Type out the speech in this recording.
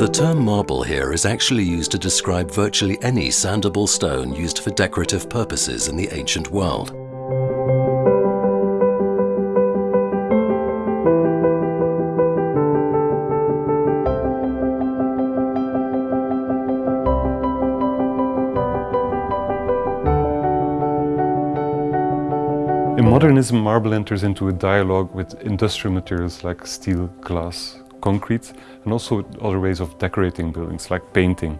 The term marble here is actually used to describe virtually any sandable stone used for decorative purposes in the ancient world. In modernism, marble enters into a dialogue with industrial materials like steel, glass, concrete, and also other ways of decorating buildings, like painting.